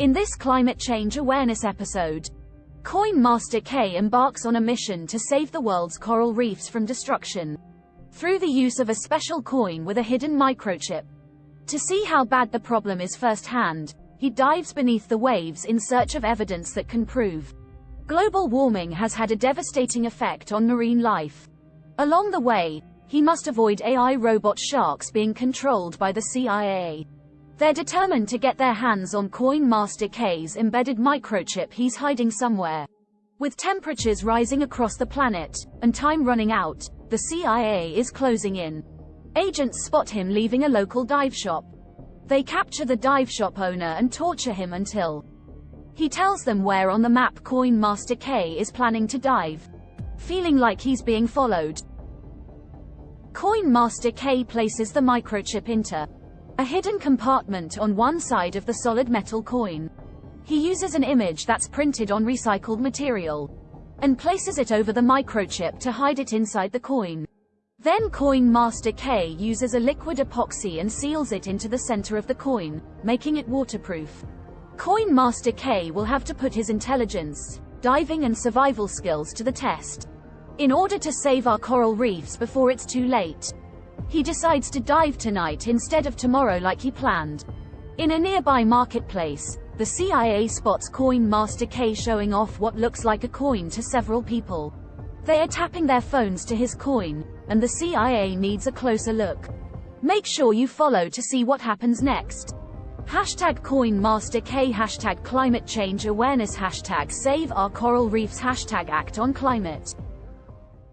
In this climate change awareness episode, Coin Master K embarks on a mission to save the world's coral reefs from destruction through the use of a special coin with a hidden microchip. To see how bad the problem is firsthand, he dives beneath the waves in search of evidence that can prove global warming has had a devastating effect on marine life. Along the way, he must avoid AI robot sharks being controlled by the CIA. They're determined to get their hands on Coin Master K's embedded microchip he's hiding somewhere. With temperatures rising across the planet, and time running out, the CIA is closing in. Agents spot him leaving a local dive shop. They capture the dive shop owner and torture him until he tells them where on the map Coin Master K is planning to dive. Feeling like he's being followed, Coin Master K places the microchip into a hidden compartment on one side of the solid metal coin. He uses an image that's printed on recycled material and places it over the microchip to hide it inside the coin. Then Coin Master K uses a liquid epoxy and seals it into the center of the coin, making it waterproof. Coin Master K will have to put his intelligence, diving and survival skills to the test. In order to save our coral reefs before it's too late, he decides to dive tonight instead of tomorrow like he planned. In a nearby marketplace, the CIA spots Coin Master K showing off what looks like a coin to several people. They are tapping their phones to his coin, and the CIA needs a closer look. Make sure you follow to see what happens next. Hashtag Coin Master K Hashtag Climate Change Awareness Hashtag Save Our Coral Reefs Hashtag Act on Climate